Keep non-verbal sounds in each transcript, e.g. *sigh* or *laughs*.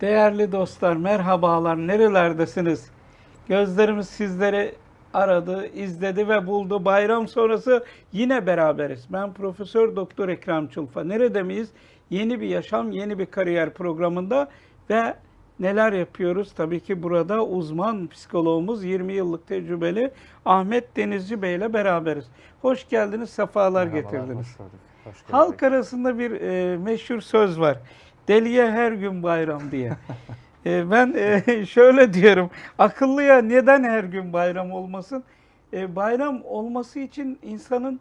Değerli dostlar, merhabalar. Nerelerdesiniz? Gözlerimiz sizleri aradı, izledi ve buldu. Bayram sonrası yine beraberiz. Ben Profesör Doktor Ekrem Çulfa. Nerede miyiz? Yeni bir yaşam, yeni bir kariyer programında ve neler yapıyoruz? Tabii ki burada uzman psikologumuz 20 yıllık tecrübeli Ahmet Denizci Bey ile beraberiz. Hoş geldiniz, sefalar Merhabalar, getirdiniz. Hoş bulduk. Hoş. Halk arasında bir e, meşhur söz var. Deliye her gün bayram diye. E, ben e, *laughs* şöyle diyorum. Akıllıya neden her gün bayram olmasın? E, bayram olması için insanın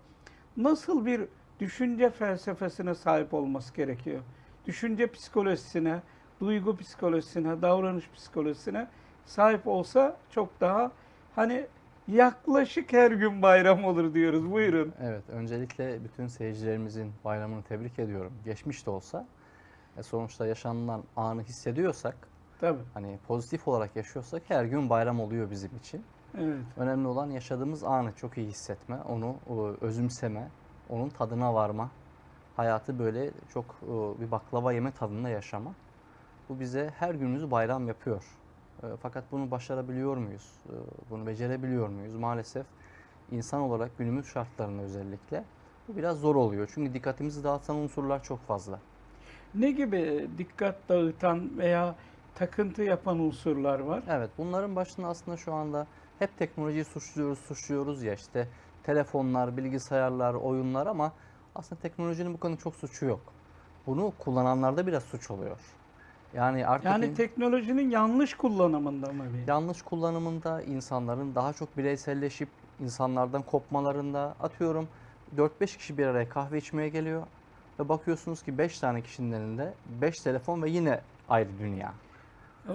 nasıl bir düşünce felsefesine sahip olması gerekiyor? Düşünce psikolojisine, duygu psikolojisine, davranış psikolojisine sahip olsa çok daha hani yaklaşık her gün bayram olur diyoruz. Buyurun. Evet, öncelikle bütün seyircilerimizin bayramını tebrik ediyorum. Geçmiş de olsa e, sonuçta yaşanılan anı hissediyorsak, Tabii. hani pozitif olarak yaşıyorsak her gün bayram oluyor bizim için. Evet. Önemli olan yaşadığımız anı çok iyi hissetme, onu e, özümseme, onun tadına varma. Hayatı böyle çok e, bir baklava yeme tadında yaşama. Bu bize her günümüzü bayram yapıyor. Fakat bunu başarabiliyor muyuz? Bunu becerebiliyor muyuz? Maalesef insan olarak günümüz şartlarında özellikle bu biraz zor oluyor. Çünkü dikkatimizi dağıtan unsurlar çok fazla. Ne gibi dikkat dağıtan veya takıntı yapan unsurlar var? Evet, bunların başında aslında şu anda hep teknolojiyi suçluyoruz, suçluyoruz ya işte telefonlar, bilgisayarlar, oyunlar ama aslında teknolojinin bu konuda çok suçu yok. Bunu kullananlarda biraz suç oluyor. Yani artık Yani in- teknolojinin yanlış kullanımında mı? bir? yanlış kullanımında insanların daha çok bireyselleşip insanlardan kopmalarında atıyorum 4-5 kişi bir araya kahve içmeye geliyor ve bakıyorsunuz ki 5 tane kişinin elinde 5 telefon ve yine ayrı dünya.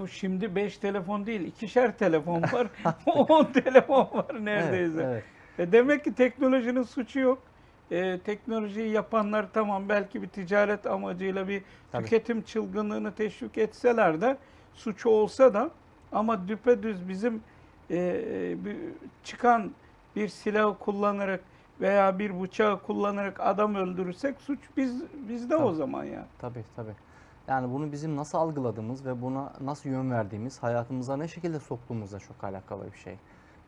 O şimdi 5 telefon değil, ikişer telefon var. *laughs* *laughs* 10 telefon var neredeyse. Evet, evet. E demek ki teknolojinin suçu yok. E, teknolojiyi yapanlar tamam belki bir ticaret amacıyla bir Tabii. tüketim çılgınlığını teşvik etseler de suçu olsa da ama düpedüz bizim e, bir- çıkan bir silah kullanarak veya bir bıçağı kullanarak adam öldürürsek suç biz bizde o Tabii. zaman ya. Tabii tabii. Yani bunu bizim nasıl algıladığımız ve buna nasıl yön verdiğimiz, hayatımıza ne şekilde soktuğumuzla çok alakalı bir şey.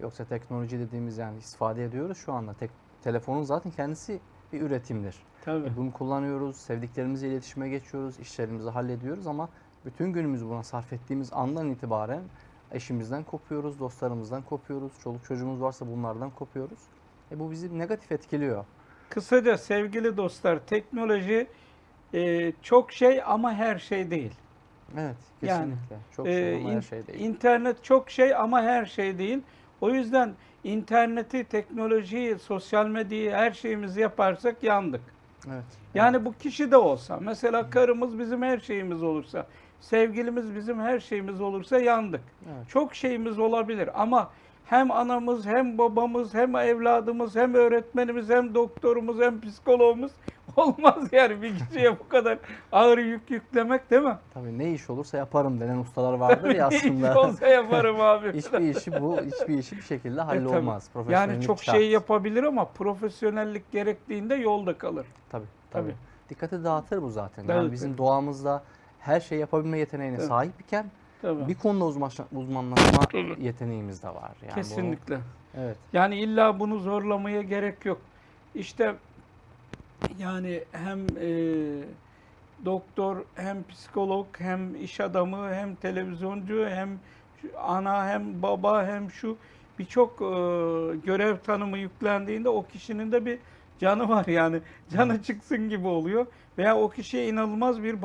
Yoksa teknoloji dediğimiz yani istifade ediyoruz şu anda. Tek, telefonun zaten kendisi bir üretimdir. Tabii. Bunu kullanıyoruz, sevdiklerimizle iletişime geçiyoruz, işlerimizi hallediyoruz ama bütün günümüzü buna sarf ettiğimiz andan itibaren eşimizden kopuyoruz, dostlarımızdan kopuyoruz, çoluk çocuğumuz varsa bunlardan kopuyoruz. E bu bizi negatif etkiliyor. Kısaca sevgili dostlar teknoloji e, çok şey ama her şey değil. Evet, Yani, kesinlikle. Çok Ee, şey ama her in- şey değil. İnternet çok şey ama her şey değil. O yüzden interneti, teknolojiyi, sosyal medyayı her şeyimizi yaparsak yandık. Evet. Yani bu kişi de olsa, mesela karımız bizim her şeyimiz olursa, sevgilimiz bizim her şeyimiz olursa yandık. Evet. Çok şeyimiz olabilir ama hem anamız, hem babamız, hem evladımız, hem öğretmenimiz, hem doktorumuz, hem psikologumuz *laughs* olmaz yani bir kişiye bu kadar ağır yük yüklemek değil mi? Tabii ne iş olursa yaparım denen ustalar vardır ya *laughs* Ne iş aslında. olsa yaparım abi. *laughs* hiçbir işi bu, hiçbir işi bir şekilde E, hallolmaz. Yani Profesyonellik çok şart. şey yapabilir ama profesyonellik gerektiğinde yolda kalır. Tabii, Tabii. tabii. Dikkati dağıtır bu zaten. Yani bizim doğamızda her şey yapabilme yeteneğine Tabii. sahip iken Tabii. bir konuda uzmanlaşma, Tabii. yeteneğimiz de var. Yani Kesinlikle. evet. Yani illa bunu zorlamaya gerek yok. İşte yani hem e, doktor hem psikolog hem iş adamı hem televizyoncu hem ana hem baba hem şu birçok e, görev tanımı yüklendiğinde o kişinin de bir canı var yani canı çıksın gibi oluyor veya o kişiye inanılmaz bir bağ